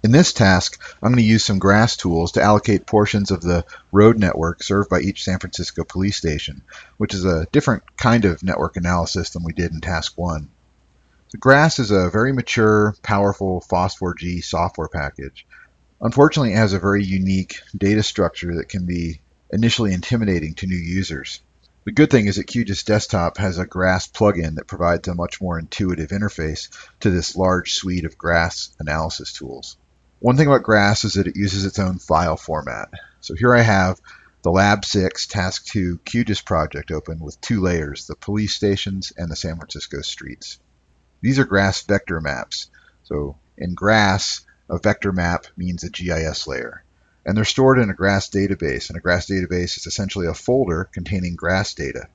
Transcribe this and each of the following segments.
In this task, I'm going to use some GRASS tools to allocate portions of the road network served by each San Francisco police station, which is a different kind of network analysis than we did in task one. The GRASS is a very mature, powerful FOSS4G software package. Unfortunately, it has a very unique data structure that can be initially intimidating to new users. The good thing is that QGIS Desktop has a GRASS plugin that provides a much more intuitive interface to this large suite of GRASS analysis tools. One thing about GRASS is that it uses its own file format. So here I have the Lab 6 Task 2 QGIS project open with two layers, the police stations and the San Francisco streets. These are GRASS vector maps. So in GRASS, a vector map means a GIS layer and they're stored in a GRASS database. And a GRASS database is essentially a folder containing GRASS data.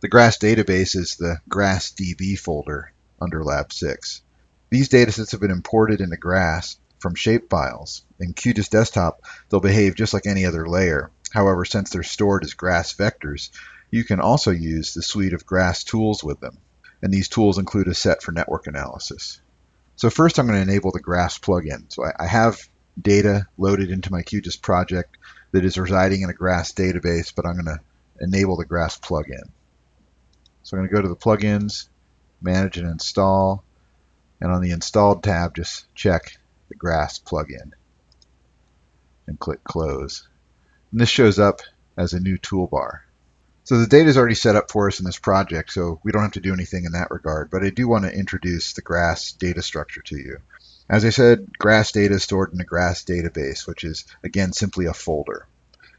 The GRASS database is the GRASS DB folder under Lab 6. These datasets have been imported into GRASS from shapefiles. In QGIS Desktop, they'll behave just like any other layer. However, since they're stored as GRASS vectors, you can also use the suite of GRASS tools with them. And these tools include a set for network analysis. So first I'm going to enable the GRASS plugin. So I, have data loaded into my QGIS project that is residing in a GRASS database, but I'm going to enable the GRASS plugin. So I'm going to go to the plugins, manage and install, and on the installed tab, just check the GRASS plugin and click close. And this shows up as a new toolbar. So the data is already set up for us in this project, so we don't have to do anything in that regard, but I do want to introduce the GRASS data structure to you. As I said, GRASS data is stored in a GRASS database, which is, again, simply a folder.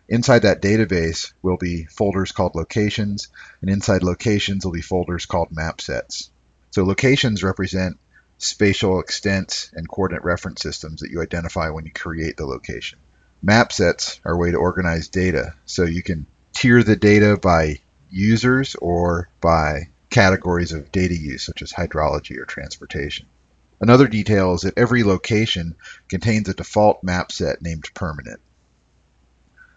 Inside that database will be folders called locations, and inside locations will be folders called map sets. So locations represent spatial extents and coordinate reference systems that you identify when you create the location. Map sets are a way to organize data, so you can tier the data by users or by categories of data use, such as hydrology or transportation. Another detail is that every location contains a default map set named permanent.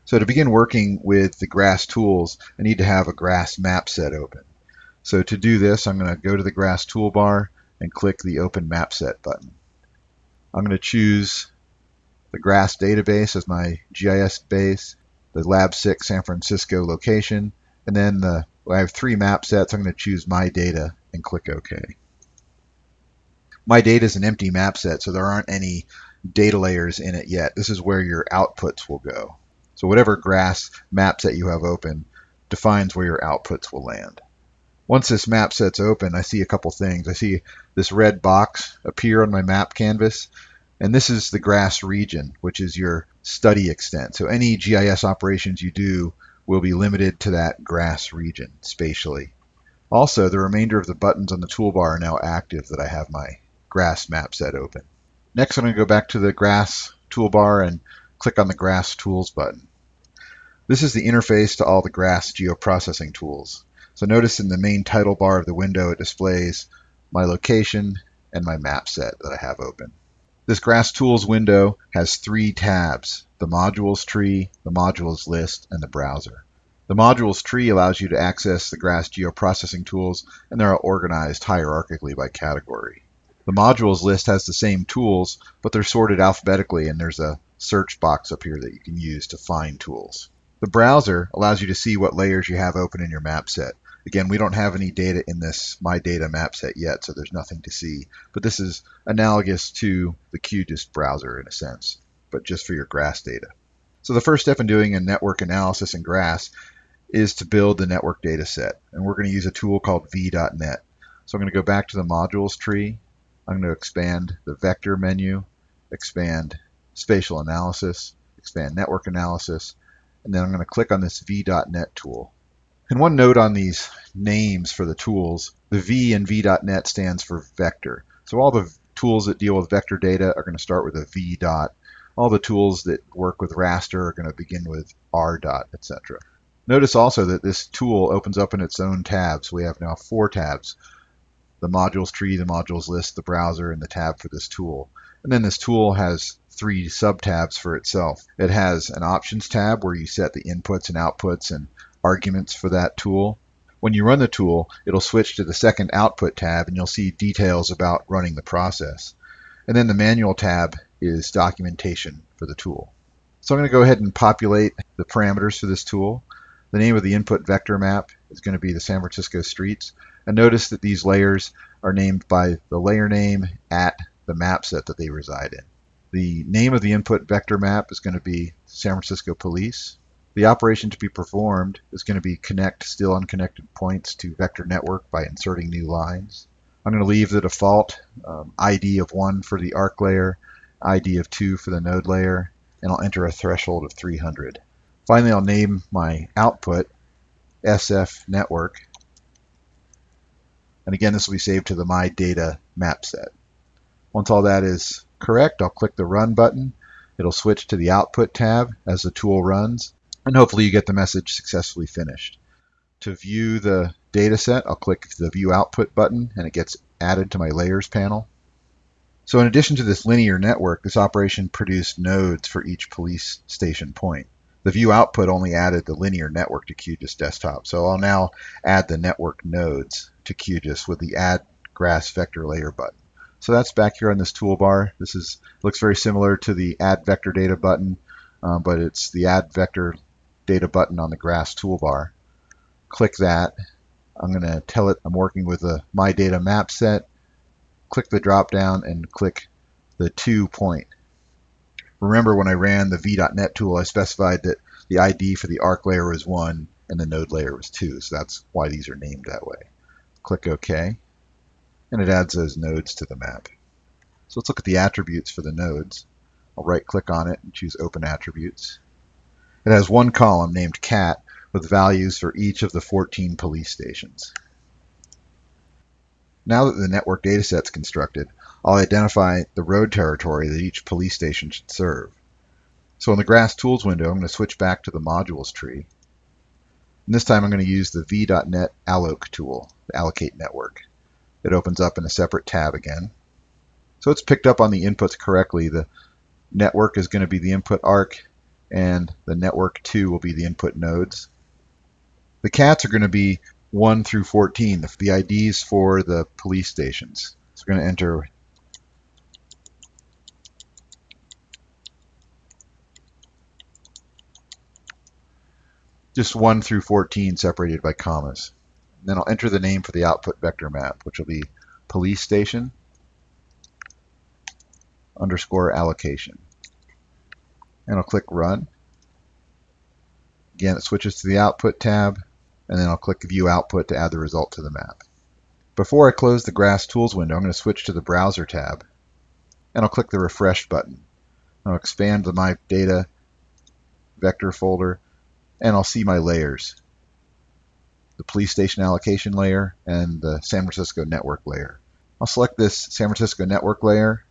So to begin working with the GRASS tools, I need to have a GRASS map set open. So to do this, I'm going to go to the GRASS toolbar and click the Open Map Set button. I'm going to choose the GRASS database as my GIS base, the Lab 6 San Francisco location, and then the, I have three map sets. I'm going to choose My Data and click OK my data is an empty map set, so there aren't any data layers in it yet. This is where your outputs will go. So whatever GRASS map set you have open defines where your outputs will land. Once this map set's open, I see a couple things. I see this red box appear on my map canvas, and this is the GRASS region, which is your study extent. So any GIS operations you do will be limited to that GRASS region spatially. Also, the remainder of the buttons on the toolbar are now active that I have my GRASS map set open. Next, I'm going to go back to the GRASS toolbar and click on the GRASS Tools button. This is the interface to all the GRASS geoprocessing tools. So notice in the main title bar of the window, it displays my location and my map set that I have open. This GRASS Tools window has three tabs, the Modules tree, the Modules list, and the browser. The Modules tree allows you to access the GRASS geoprocessing tools, and they're organized hierarchically by category. The modules list has the same tools, but they're sorted alphabetically and there's a search box up here that you can use to find tools. The browser allows you to see what layers you have open in your map set. Again, we don't have any data in this My Data map set yet, so there's nothing to see. But this is analogous to the QGIS browser in a sense, but just for your GRASS data. So the first step in doing a network analysis in GRASS is to build the network data set. And we're going to use a tool called v.net. So I'm going to go back to the modules tree I'm going to expand the vector menu, expand spatial analysis, expand network analysis, and then I'm going to click on this v.net tool. And one note on these names for the tools, the V in v.net stands for vector. So all the tools that deal with vector data are going to start with a v dot. All the tools that work with raster are going to begin with r dot, etc. Notice also that this tool opens up in its own tabs. We have now four tabs the modules tree, the modules list, the browser, and the tab for this tool. And then this tool has three sub-tabs for itself. It has an options tab where you set the inputs and outputs and arguments for that tool. When you run the tool, it'll switch to the second output tab and you'll see details about running the process. And then the manual tab is documentation for the tool. So I'm going to go ahead and populate the parameters for this tool. The name of the input vector map is going to be the San Francisco streets. And notice that these layers are named by the layer name at the map set that they reside in. The name of the input vector map is going to be San Francisco Police. The operation to be performed is going to be connect still unconnected points to vector network by inserting new lines. I'm going to leave the default um, ID of 1 for the arc layer, ID of 2 for the node layer, and I'll enter a threshold of 300. Finally, I'll name my output SF network. And again, this will be saved to the My Data map set. Once all that is correct, I'll click the Run button. It'll switch to the Output tab as the tool runs, and hopefully you get the message successfully finished. To view the data set, I'll click the View Output button, and it gets added to my Layers panel. So in addition to this linear network, this operation produced nodes for each police station point. The view output only added the linear network to QGIS desktop. So I'll now add the network nodes to QGIS with the add grass vector layer button. So that's back here on this toolbar. This is looks very similar to the add vector data button, um, but it's the add vector data button on the grass toolbar. Click that. I'm going to tell it I'm working with a my data map set click the drop down and click the two point. Remember when I ran the v.net tool, I specified that the ID for the arc layer was 1 and the node layer was 2, so that's why these are named that way. Click OK, and it adds those nodes to the map. So let's look at the attributes for the nodes. I'll right click on it and choose Open Attributes. It has one column named cat with values for each of the 14 police stations. Now that the network dataset is constructed, I'll identify the road territory that each police station should serve. So in the Grass Tools window, I'm going to switch back to the Modules tree. And this time I'm going to use the v.net alloc tool, the allocate network. It opens up in a separate tab again. So it's picked up on the inputs correctly. The network is going to be the input arc, and the network 2 will be the input nodes. The cats are going to be 1 through 14, the, the IDs for the police stations. So we're going to enter just 1 through 14 separated by commas. And then I'll enter the name for the output vector map, which will be police station underscore allocation. And I'll click run. Again, it switches to the output tab and then I'll click View Output to add the result to the map. Before I close the Grass Tools window, I'm going to switch to the Browser tab, and I'll click the Refresh button. I'll expand the My Data vector folder, and I'll see my layers. The police station allocation layer and the San Francisco network layer. I'll select this San Francisco network layer,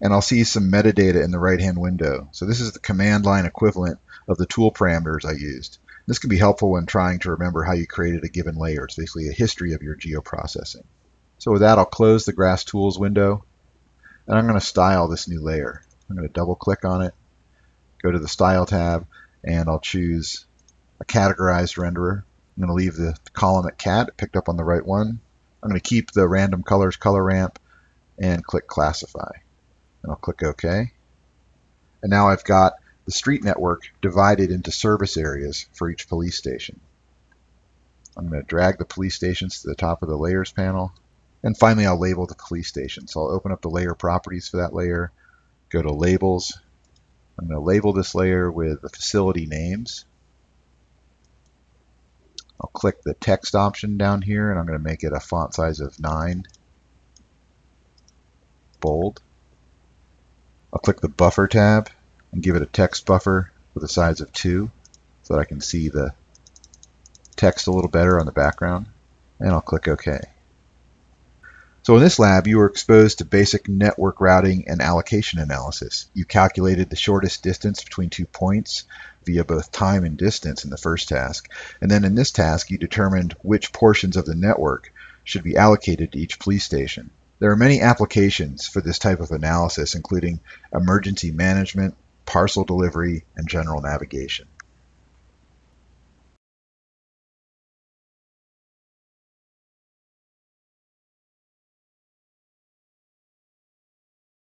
and I'll see some metadata in the right-hand window. So this is the command line equivalent of the tool parameters I used. This can be helpful when trying to remember how you created a given layer. It's basically a history of your geoprocessing. So with that, I'll close the Grass Tools window, and I'm going to style this new layer. I'm going to double click on it, go to the Style tab, and I'll choose a categorized renderer. I'm going to leave the column at cat, picked up on the right one. I'm going to keep the random colors color ramp and click classify. And I'll click OK. And now I've got the street network divided into service areas for each police station. I'm going to drag the police stations to the top of the layers panel. And finally, I'll label the police station. So I'll open up the layer properties for that layer, go to labels. I'm going to label this layer with the facility names. I'll click the text option down here and I'm going to make it a font size of 9. Bold. I'll click the buffer tab and give it a text buffer with a size of 2 so that I can see the text a little better on the background. And I'll click OK. So in this lab, you were exposed to basic network routing and allocation analysis. You calculated the shortest distance between two points via both time and distance in the first task. And then in this task, you determined which portions of the network should be allocated to each police station. There are many applications for this type of analysis, including emergency management, parcel delivery, and general navigation.